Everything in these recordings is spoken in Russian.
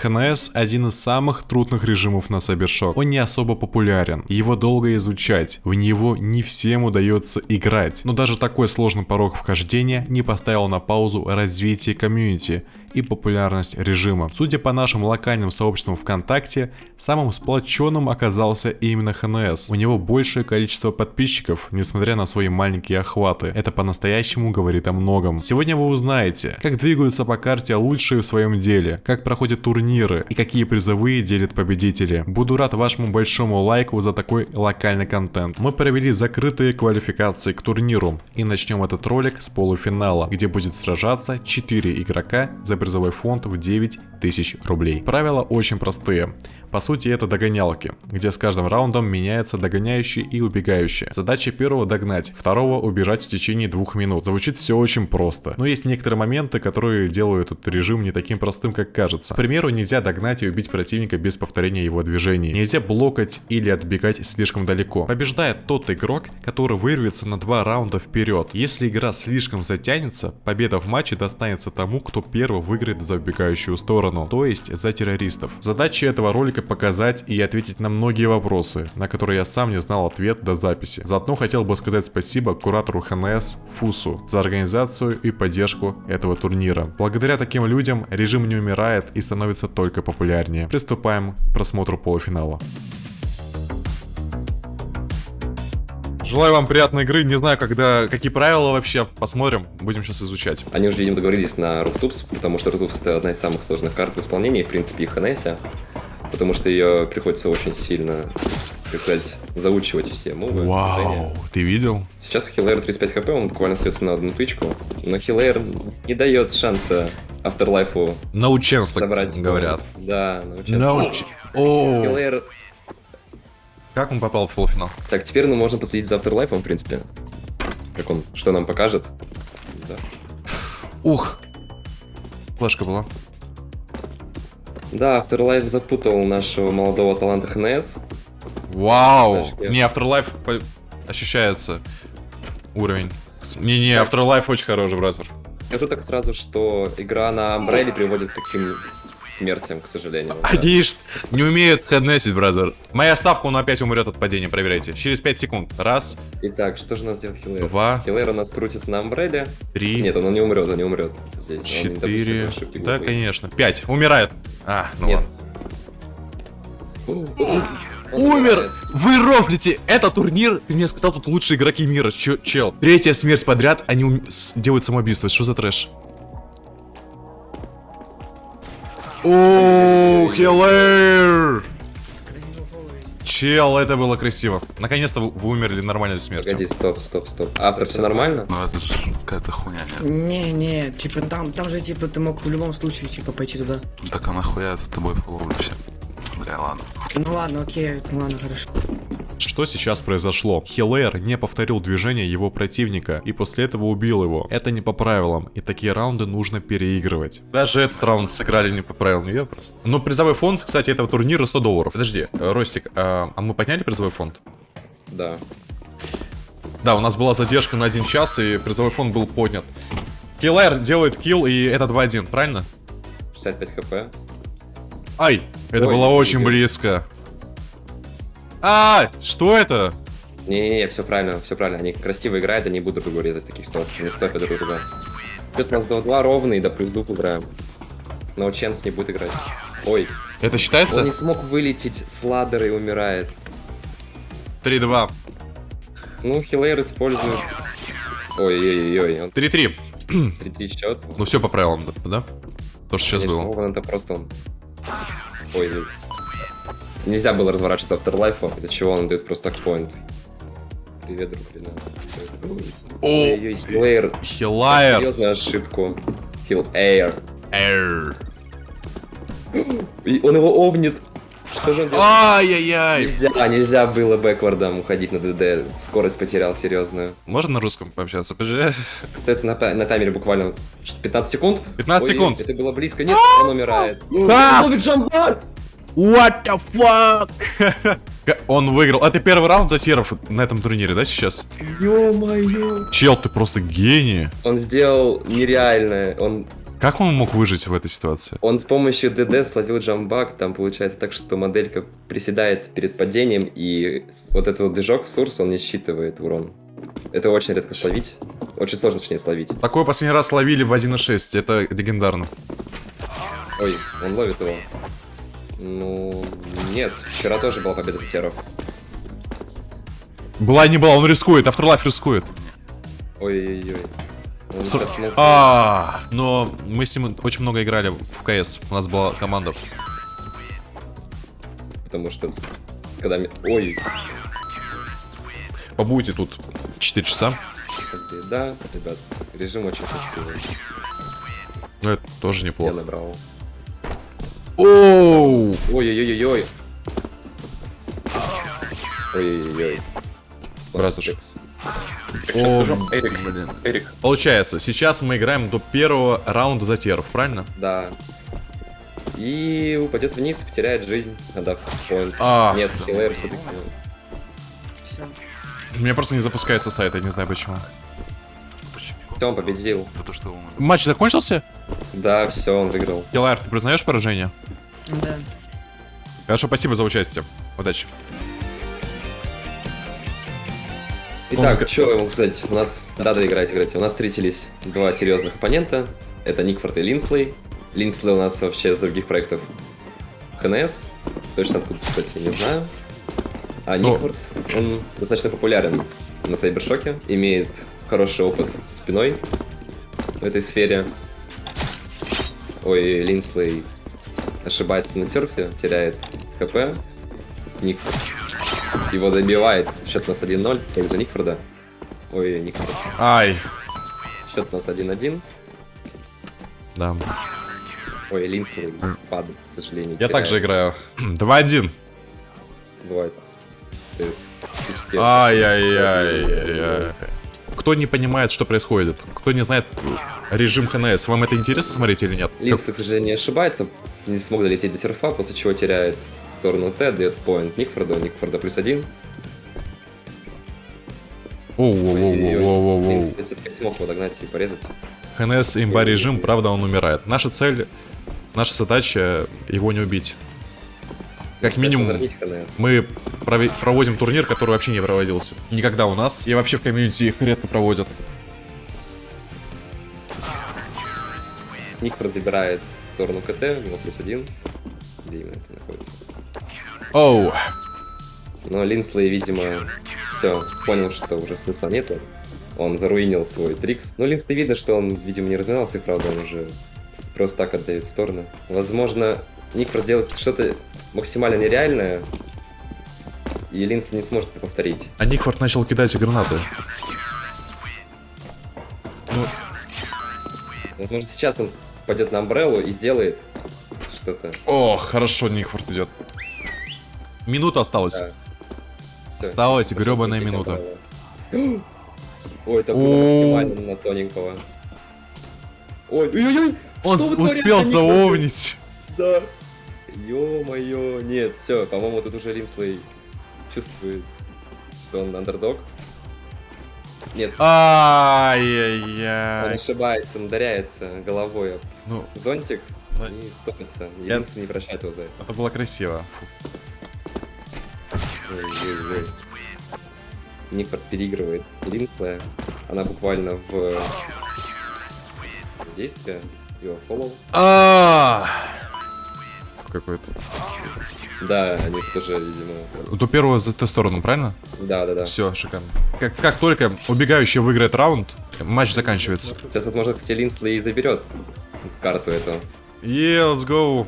ХНС один из самых трудных режимов на Cybershock. Он не особо популярен, его долго изучать, в него не всем удается играть. Но даже такой сложный порог вхождения не поставил на паузу развитие комьюнити и популярность режима. Судя по нашим локальным сообществам ВКонтакте, самым сплоченным оказался именно ХНС. У него большее количество подписчиков, несмотря на свои маленькие охваты. Это по-настоящему говорит о многом. Сегодня вы узнаете, как двигаются по карте лучшие в своем деле, как проходят турниры и какие призовые делят победители. Буду рад вашему большому лайку за такой локальный контент. Мы провели закрытые квалификации к турниру и начнем этот ролик с полуфинала, где будет сражаться 4 игрока за призовой фонд в 9 тысяч рублей. Правила очень простые. По сути это догонялки, где с каждым раундом меняется догоняющий и убегающий. Задача первого догнать, второго убежать в течение двух минут. Звучит все очень просто, но есть некоторые моменты, которые делают этот режим не таким простым, как кажется. К примеру, нельзя догнать и убить противника без повторения его движений. Нельзя блокать или отбегать слишком далеко. Побеждает тот игрок, который вырвется на два раунда вперед. Если игра слишком затянется, победа в матче достанется тому, кто первый выиграет за убегающую сторону, то есть за террористов. Задача этого ролика показать и ответить на многие вопросы, на которые я сам не знал ответ до записи. Заодно хотел бы сказать спасибо куратору ХНС Фусу за организацию и поддержку этого турнира. Благодаря таким людям режим не умирает и становится только популярнее. Приступаем к просмотру полуфинала. Желаю вам приятной игры. Не знаю, когда какие правила вообще. Посмотрим. Будем сейчас изучать. Они уже, видимо, договорились на Руфтупс, потому что Руфтупс это одна из самых сложных карт в исполнении, в принципе, и Ханеся потому что ее приходится очень сильно, так сказать, заучивать все мувы. Вау, движения. ты видел? Сейчас у Хиллера 35 хп, он буквально остается на одну тычку, но Хиллер не дает шанса Afterlife no chance, так говорят. Да, no chance. No ch oh. Хиллер... Как он попал в полуфинал? Так, теперь ну, можно последить за Afterlife, в принципе. Как он, что нам покажет. Да. Ух! Флешка была. Да, Afterlife запутал нашего молодого таланта ХНС. Вау! Не, Afterlife ощущается уровень. Не-не, Afterlife очень хороший, бразер. Скажу так сразу, что игра на Umbrella приводит к таким смертям, к сожалению. Они да. не умеют хеднесить, бразер. Моя ставка, он опять умрет от падения, проверяйте. Через 5 секунд. Раз. Итак, что же у нас делает Хиллер? Два. Хиллер у нас крутится на Амбрелле. Три. Нет, он не умрет, он не умрет. Здесь Четыре. Да, конечно. Пять. Умирает. А, ну Нет. ладно. Умер! Вы рофлите! Это турнир, ты мне сказал, тут лучшие игроки мира, Ч чел. Третья смерть подряд, они ум... делают самоубийство. Что за трэш? О, Хиллер! Чел, это было красиво. Наконец-то вы умерли нормальной смертью. Погоди, стоп, стоп, стоп. Автор, все нормально? Ну это же какая-то хуйня, нет? Не, не, типа там, там же типа ты мог в любом случае типа пойти туда. Так а нахуя я за тобой фоловлю все? Бля, ладно. Ну ладно, окей, ну ладно, хорошо. Что сейчас произошло? Хиллер не повторил движение его противника и после этого убил его. Это не по правилам, и такие раунды нужно переигрывать. Даже этот раунд сыграли не по правилам, я просто. Но призовой фонд, кстати, этого турнира 100 долларов. Подожди, э, Ростик, а, а мы подняли призовой фонд? Да. Да, у нас была задержка на один час, и призовой фонд был поднят. Киллер делает килл, и это 2-1, правильно? 65 хп. Ай, это Ой, было очень близко. А, что это? Не-не-не, все правильно, все правильно. Они красиво играют, они будут друг друга резать таких ситуациях. Не стопят друг друга. Идет у нас 2-2 ровный, да плюс дуп играем. Но Ченс не будет играть. Ой. Это считается? Он не смог вылететь с ладера и умирает. 3-2. Ну, Хилейр использует... Ой-ой-ой. 3-3. 3-3 счет. Ну все по правилам, да? То, что сейчас было. Вован это просто он... Ой, Нельзя было разворачиваться Afterlife, из-за чего он дает просто такпоинт. Привет, привет. Ой, Хилайр. Хилайр. Серьезную ошибку. Хил Эйр. Эйр. Он его овнит. Что же он делает? Ай-яй-яй. Нельзя, нельзя было бэквардом уходить на ДД. Скорость потерял серьезную. Можно на русском пообщаться? Подожди. Остается на, на таймере буквально 15 секунд. 15 Ой, секунд. Это было близко. Нет, он умирает. Как? What the fuck? Он выиграл. Это первый раунд за теров на этом турнире, да, сейчас? Ё-моё. Чел, ты просто гений. Он сделал нереальное. Он Как он мог выжить в этой ситуации? Он с помощью ДД словил джамбак, там получается так, что моделька приседает перед падением, и вот этот вот движок Сурс, он не считывает урон. Это очень редко словить. Очень сложно, точнее, словить. Такое последний раз ловили в 1.6, это легендарно. Ой, он ловит его. Ну, нет, вчера тоже была победа за теров. Была не была, он рискует, Afterlife рискует. Ой-ой-ой. А, но мы с ним очень много играли в КС. У нас была команда. Потому что, когда... Ой, Побудете тут 4 часа. да, ребят, режим очень красивый. Ну, это тоже Я неплохо. набрал. Оу! Ой-ой-ой-ой. Ой-ой-ой. Так, О, скажу. Эрик, блин. Эрик, Получается, сейчас мы играем до первого раунда за теров, правильно? да. И упадет вниз, потеряет жизнь, отдав поинт. А. Нет, хилэр все-таки. Все. У меня просто не запускается сайт, я не знаю почему. Все, он победил. Матч закончился? Да, все, он выиграл. Килайр, ты признаешь поражение? Да. Хорошо, спасибо за участие. Удачи. Итак, что я могу сказать? У нас, да, играть, играть. У нас встретились два серьезных оппонента. Это Никфорд и Линслей. Линслей у нас вообще с других проектов ХНС. Точно откуда, кстати, не знаю. А Ну. Никфорд, он достаточно популярен на Сайбершоке. Имеет хороший опыт со спиной в этой сфере. Ой, Линслей ошибается на серфе, теряет ХП. Никфорд его добивает. Счет у нас 1-0 в пользу Никфорда. Ой, Никфорд. Ай. Счет у нас 1-1. Да. Ой, Линслей падает, к сожалению. Я теряет. также играю. 2-1. Бывает. Ай-яй-яй-яй. Кто не понимает, что происходит? Кто не знает режим ХНС? Вам это интересно смотреть или нет? Линслей, к сожалению, ошибается. Не смог долететь до серфа, после чего теряет сторону Т, дает поинт Никфорду. Никфорда плюс один. Оу-оу-оу-оу-оу-оу. Все-таки смог его догнать и порезать. ХНС имба режим, правда он умирает. Наша цель, наша задача его не убить. Как минимум, мы проводим турнир, который вообще не проводился. Никогда у нас. И вообще в комьюнити их редко проводят. Никфорд забирает сторону КТ, у него плюс один. Где именно это находится? Оу. Но Линслей, видимо, все, понял, что уже смысла нету. Он заруинил свой трикс. Ну, Линслей видно, что он, видимо, не разминался, и правда, он уже просто так отдает в сторону. Возможно, Ник проделает что-то максимально нереальное, и Линслей не сможет это повторить. А Никфорд начал кидать гранаты. Ну, Возможно, сейчас он пойдет на Амбреллу и сделает что-то. о, хорошо, Никфорд идет. Минута осталась. Да. Всё. Осталась гребаная минута. Амбрелла. Ой, это было максимально на тоненького. Ой! Он что с- вы творите, успел заовнить. Да. Ё-моё, нет, все, по-моему, тут уже Линслей чувствует, что он андердог. Нет, он Ай-яй-яй. ошибается, он ударяется головой об Ну, зонтик Да. и стопится. И Я- Линслей не прощает его за это. это было красиво. Никфорд переигрывает Линслея. Она буквально в действие. Его фоллоу. Какой-то. Да, они тоже, видимо... До первого за ту сторону, правильно? Да-да-да. Все, шикарно. Как, как только убегающий выиграет раунд, матч заканчивается. Сейчас, возможно, кстати, Линслей и заберет карту эту. Yeah, let's go.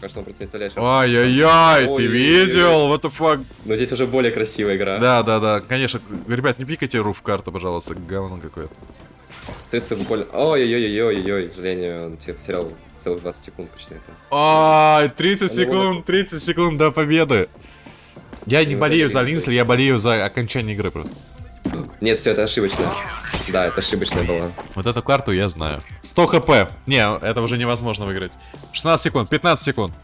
Кажется, он просто не представляет, что- Ай-яй-яй, ты видел? What the fuck? Но здесь уже более красивая игра. Да, да, да, конечно. Ребят, не пикайте руф карту, пожалуйста, говно какое-то. Остается буквально... Ой-ой-ой-ой-ой, к сожалению, он тебе потерял целых 20 секунд почти это. Ай, 30 Он секунд, 30 секунд до победы. Я не Ну, болею это за Линсли. Я болею за окончание игры просто. Нет, все, это ошибочно. Да, это ошибочная была. Вот эту карту я знаю. 100 хп. Не, это уже невозможно выиграть. 16 секунд, 15 секунд.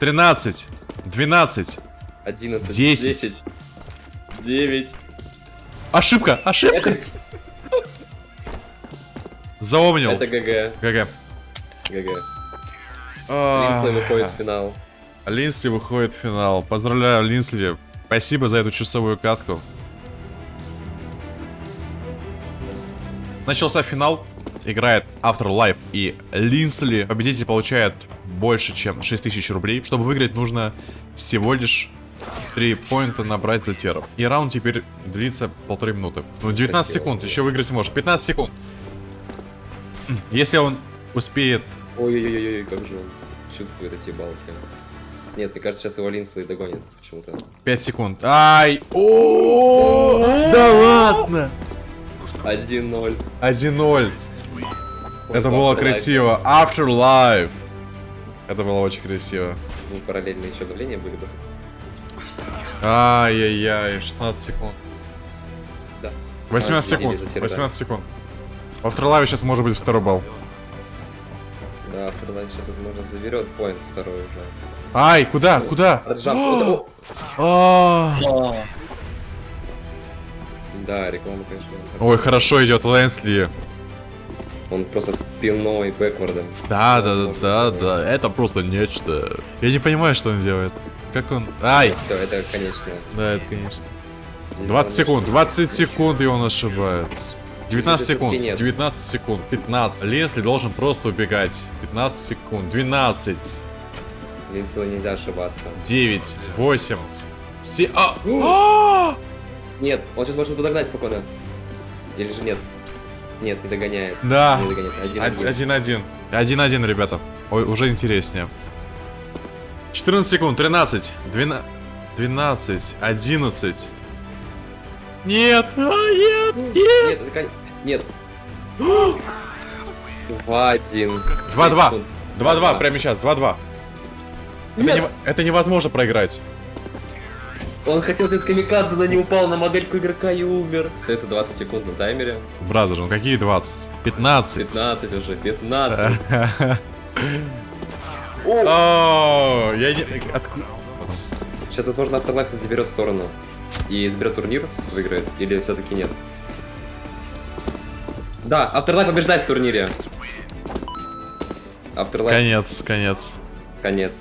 13, 12. 11, 10. 10, 9. Ошибка, ошибка. Запомнил. Это GG. GG. GG. А, Линслей выходит в финал. Линсли выходит в финал. Поздравляю, Линсли. Спасибо за эту часовую катку. Начался финал. Играет Afterlife и Линсли. Победитель получает больше, чем 6000 рублей. Чтобы выиграть, нужно всего лишь 3 поинта набрать за теров. И раунд теперь длится полторы минуты. Ну, 19 Красиво. секунд, еще выиграть может. 15 секунд. Если он успеет... Ой-ой-ой, как же он чувствует эти балки. Нет, мне кажется, сейчас его Линслей догонит почему-то. 5 секунд. Ай! О, Да ладно! 1-0. 1-0. Это было красиво. Afterlife. Это было очень красиво. Ну, параллельно еще давления были бы. Ай-яй-яй, 16 секунд. Да. 18 А, секунд. следили за серверами. 18 секунд. В Afterlife сейчас может быть второй балл. Afterlife сейчас, возможно, заберет поинт второй уже. Ай, куда? Куда? Раджамп. О, Да, реклама, конечно. Ой, хорошо идет Лэнсли. Он просто спиной, бэквардом. Да, да, да, да, да. Это просто нечто. Я не понимаю, что он делает. Как он... Ай! Все, это, конечно. Да, это конечно. здесь 20 главное, секунд, что- 20 секунд, и он ошибается. 19 Здесь секунд, ошибки нет. 19 секунд, 15. Лесли должен просто убегать. 15 секунд, 12, Линслу нельзя ошибаться. 9, 8, 7... А! А! Нет, он сейчас может его догнать спокойно. Или же нет? Нет, не догоняет. Да. Не догоняет. Один, один. 1-1. 1-1, ребята. Ой, уже интереснее. 14 секунд, 13, 12, 12, 11. Нет, а, нет, нет. Нет, это Нет. 2-1. 2-2. 2-2, Да. прямо сейчас, 2-2. Это, нево- это невозможно проиграть. Он хотел этот камикадзе, но не упал на модельку игрока и умер. Остается 20 секунд на таймере. Бразер, ну какие 20? 15. 15 уже, 15. О, я не... Откуда? Сейчас, возможно, Afterlife заберет сторону. И заберет турнир, выиграет. Или все-таки нет. Да, Afterlife побеждает в турнире. Afterlife Конец, конец. конец.